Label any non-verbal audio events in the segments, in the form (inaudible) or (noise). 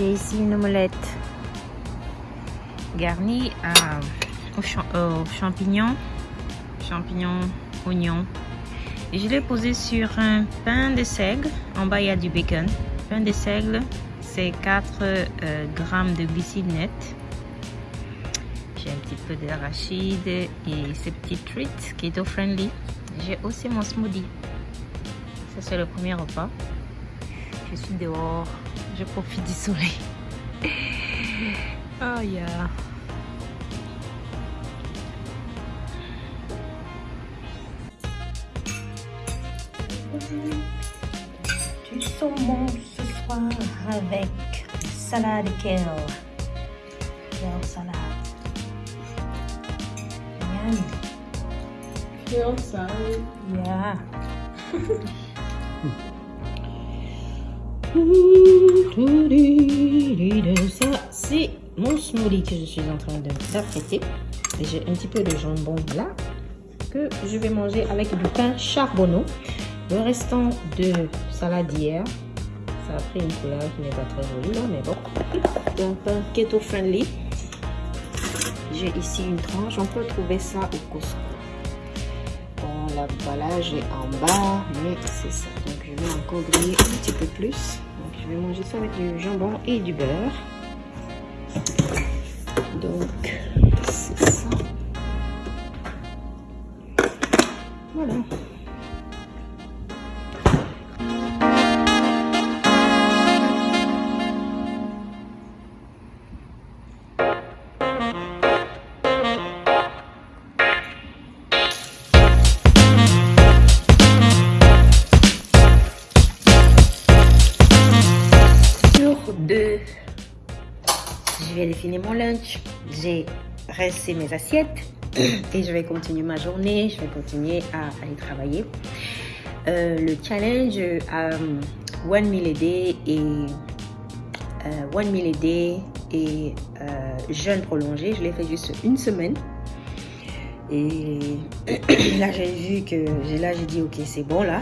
J'ai ici une omelette garnie à, aux, champignons, champignons, oignons. Et je l'ai posé sur un pain de seigle. En bas, il y a du bacon. Pain de seigle, c'est 4 euh, grammes de glucides net. J'ai un petit peu d'arachide et ces petites treats keto friendly. J'ai aussi mon smoothie. Ça, c'est le premier repas. Je suis dehors. Je profite du soleil. (laughs) Oh yeah. Du saumon ce soir avec salade kale. Kale salade. Yum. Kale salad. Yeah. (laughs) Ça, c'est mon smoothie que je suis en train d'apprêter. J'ai un petit peu de jambon là que je vais manger avec du pain charbonneau. Le restant de salade d'hier, ça a pris une couleur qui n'est pas très jolie là, mais bon. Un pain keto friendly. J'ai ici une tranche, on peut trouver ça au Costco l'emballage est en bas, mais c'est ça. Donc griller un petit peu plus. Donc je vais manger ça avec du jambon et du beurre. Donc c'est ça. Voilà. Je vais définir mon lunch. J'ai resté mes assiettes (coughs) et je vais continuer ma journée. Je vais continuer à aller travailler. Euh, le challenge euh, One Meal a Day et euh, One Meal a Day et jeûne prolongé, je l'ai fait juste une semaine. Et (coughs) là, j'ai vu que là, j'ai dit ok, c'est bon là.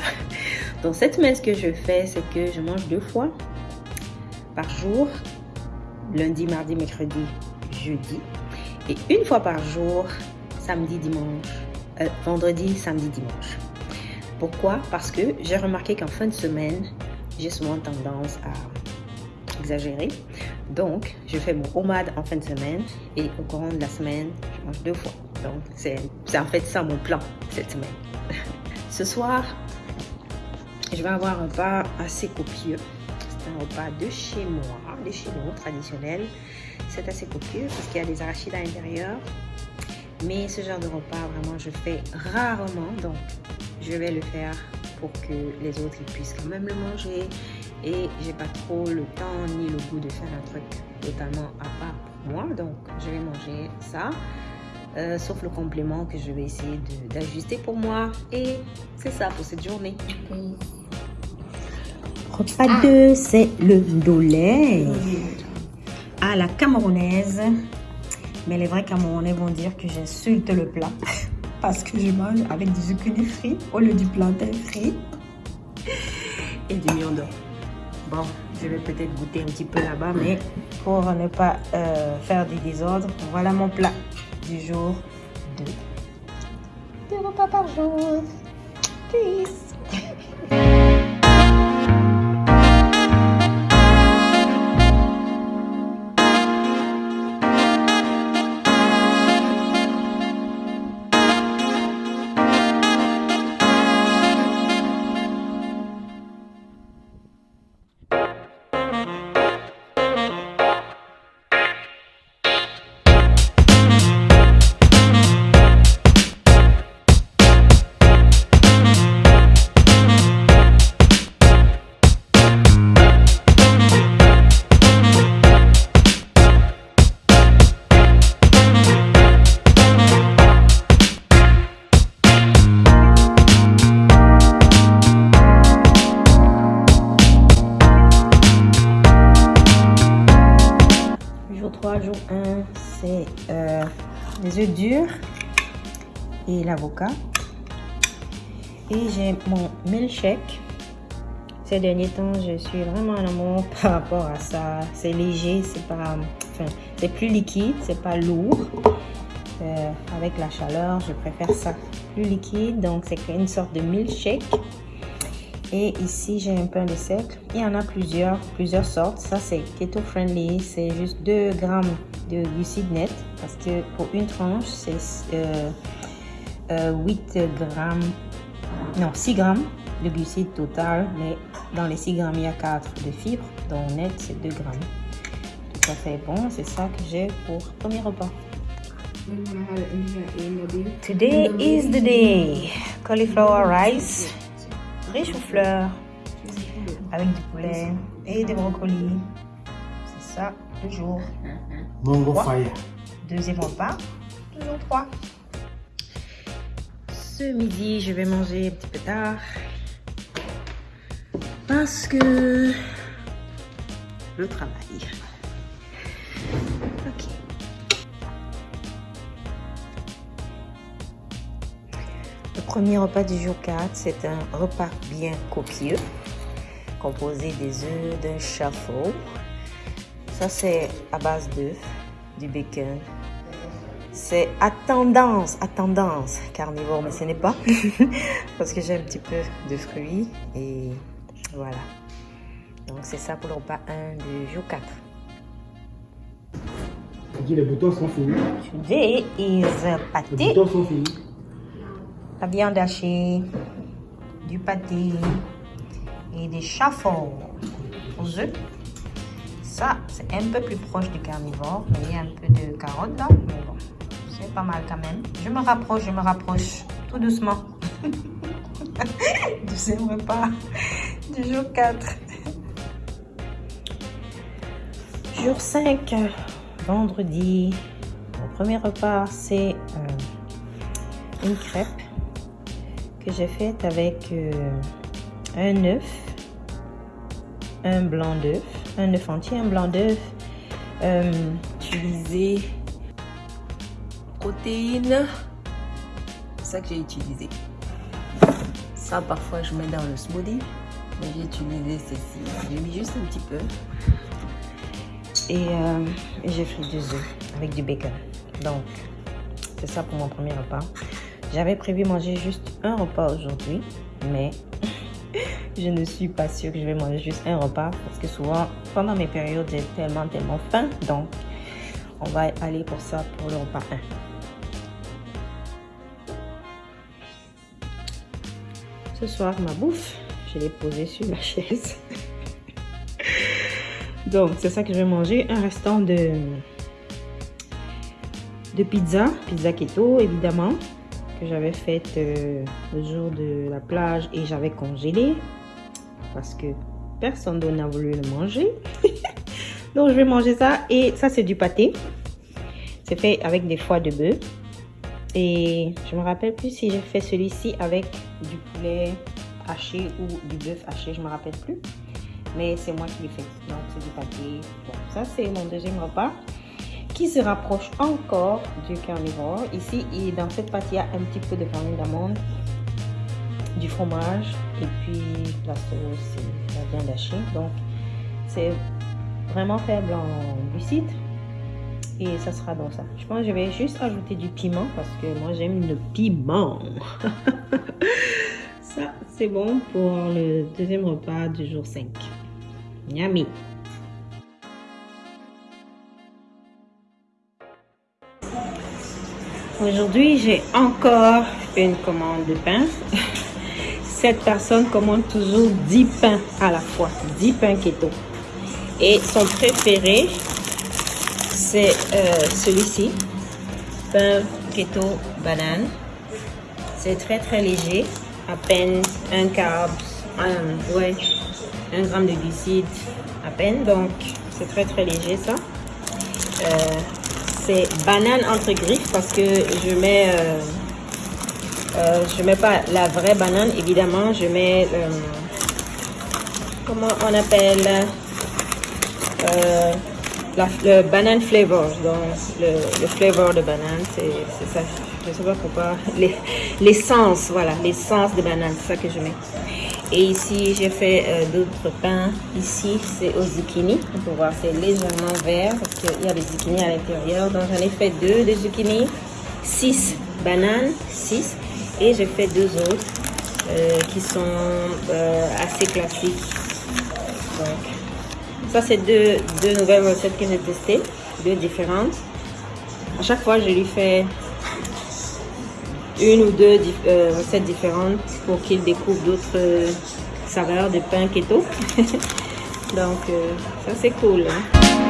Donc cette semaine, ce que je fais, c'est que je mange deux fois par jour lundi, mardi, mercredi, jeudi. Et une fois par jour, samedi, dimanche, euh, vendredi, samedi, dimanche. Pourquoi? Parce que j'ai remarqué qu'en fin de semaine, j'ai souvent tendance à exagérer. Donc, je fais mon homade en fin de semaine et au courant de la semaine, je mange deux fois. Donc, c'est en fait ça mon plan cette semaine. (laughs) Ce soir, je vais avoir un repas assez copieux un repas de chez moi, de chez nous, traditionnel. C'est assez copieux parce qu'il y a des arachides à l'intérieur. Mais ce genre de repas, vraiment, je fais rarement. Donc, je vais le faire pour que les autres puissent quand même le manger. Et j'ai pas trop le temps ni le goût de faire un truc totalement à part pour moi. Donc, je vais manger ça. Euh, sauf le complément que je vais essayer d'ajuster pour moi. Et c'est ça pour cette journée. Repas 2, c'est le doulet à la camerounaise. Mais les vrais camerounais vont dire que j'insulte le plat (laughs) parce que je mange avec du zucchini frit au lieu du plantain frit et du miandon. Bon, je vais peut-être goûter un petit peu là-bas, mais pour ne pas euh, faire du désordre, voilà mon plat du jour 2. Deux repas par jour. Peace. Œufs durs et l'avocat. Et j'ai mon milkshake. Ces derniers temps, je suis vraiment en amour (laughs) par rapport à ça. C'est léger, c'est pas, c'est plus liquide, c'est pas lourd. Euh, avec la chaleur, je préfère ça plus liquide. Donc, c'est une sorte de milkshake. Et ici, j'ai un pain de sel. Il y en a plusieurs, plusieurs sortes. Ça, c'est keto friendly. C'est juste 2 grammes de glucides net. Parce que pour une tranche, c'est euh, euh, 8 grammes, non, 6 grammes de glucides total. Mais dans les 6 grammes, il y a 4 de fibres. Donc, net, c'est 2 grammes. Tout à fait bon. C'est ça que j'ai pour premier repas. Today is the day. Cauliflower rice, riche aux fleurs, avec du poulet et des brocolis. C'est ça, le Trois. fire. Deuxième repas, toujours trois. Ce midi, je vais manger un petit peu tard. Parce que le travail. Ok. Le premier repas du jour 4, c'est un repas bien copieux, composé des œufs, d'un chapeau. Ça, c'est à base d'œufs, du bacon. C'est à tendance, à tendance carnivore, mais ce n'est pas. (laughs) Parce que j'ai un petit peu de fruits et voilà. Donc, c'est ça pour le repas 1 du jour 4. On dit les boutons sont finis. Today is Les pâté. boutons sont finis. la viande hachée, du pâté et des chaffons aux œufs. Ça, c'est un peu plus proche du carnivore, mais il y a un peu de carottes là. Mais bon, c'est pas mal quand même. Je me rapproche, je me rapproche, tout doucement. (laughs) Deuxième repas du jour 4. Jour 5, vendredi. Mon premier repas, c'est euh, une crêpe que j'ai faite avec euh, un œuf, un blanc d'œuf, un œuf entier, un blanc d'œuf, euh, utilisé protéines, c'est ça que j'ai utilisé. Ça parfois je mets dans le smoothie, mais j'ai utilisé ceci, j'ai mis juste un petit peu. Et, euh, j'ai fait deux œufs avec du bacon. Donc, c'est ça pour mon premier repas. J'avais prévu manger juste un repas aujourd'hui, mais je ne suis pas sûre que je vais manger juste un repas parce que souvent, pendant mes périodes, j'ai tellement, tellement faim. Donc, on va aller pour ça pour le repas 1. Ce soir, ma bouffe, je l'ai posée sur la chaise. (laughs) Donc, c'est ça que je vais manger. Un restant de, de pizza, pizza keto évidemment, que j'avais faite euh, le jour de la plage et j'avais congelé parce que personne d'autre n'a voulu le manger. (laughs) Donc, je vais manger ça. Et ça, c'est du pâté. C'est fait avec des foies de bœuf. Et je me rappelle plus si j'ai fait celui-ci avec du poulet haché ou du bœuf haché, je me rappelle plus. Mais c'est moi qui l'ai fait. Donc c'est du pâté. Ça c'est mon deuxième repas qui se rapproche encore du carnivore. Ici, et dans cette pâte, il y a un petit peu de farine d'amande, du fromage et puis la sauce et la viande. Donc c'est vraiment faible en glucides. Et ça sera dans ça. Je pense que je vais juste ajouter du piment parce que moi j'aime le piment. (laughs) ça, c'est bon pour le deuxième repas du jour 5. Yummy. Aujourd'hui, j'ai encore une commande de pain. (laughs) Cette personne commande toujours 10 pains à la fois, 10 pains keto. Et son préféré, c'est euh, celui-ci, pain keto banane. C'est très très léger, à peine un carb, un, ouais, un gramme de glucides, à peine. Donc c'est très très léger ça. Euh, c'est banane entre griffes parce que je mets, euh, euh, je mets pas la vraie banane évidemment, je mets euh, comment on appelle euh, le banane flavor, donc le, flavor de banane, c'est ça Je sais pas pourquoi. (laughs) Les- L'essence, voilà, l'essence de banane, c'est ça que je mets. Et ici, j'ai fait euh, d'autres pains. Ici, c'est au zucchini. On peut voir, c'est légèrement vert parce qu'il y a des zucchini à l'intérieur. Donc, j'en ai fait deux de zucchini, six bananes, six. Et j'ai fait deux autres euh, qui sont euh, assez classiques. Donc, ça, c'est deux, deux nouvelles recettes que j'ai testées, deux différentes. À chaque fois, je lui fais une ou deux euh, recettes différentes pour qu'il découvre d'autres saveurs de pain keto. (laughs) Donc, ça, c'est cool. hein.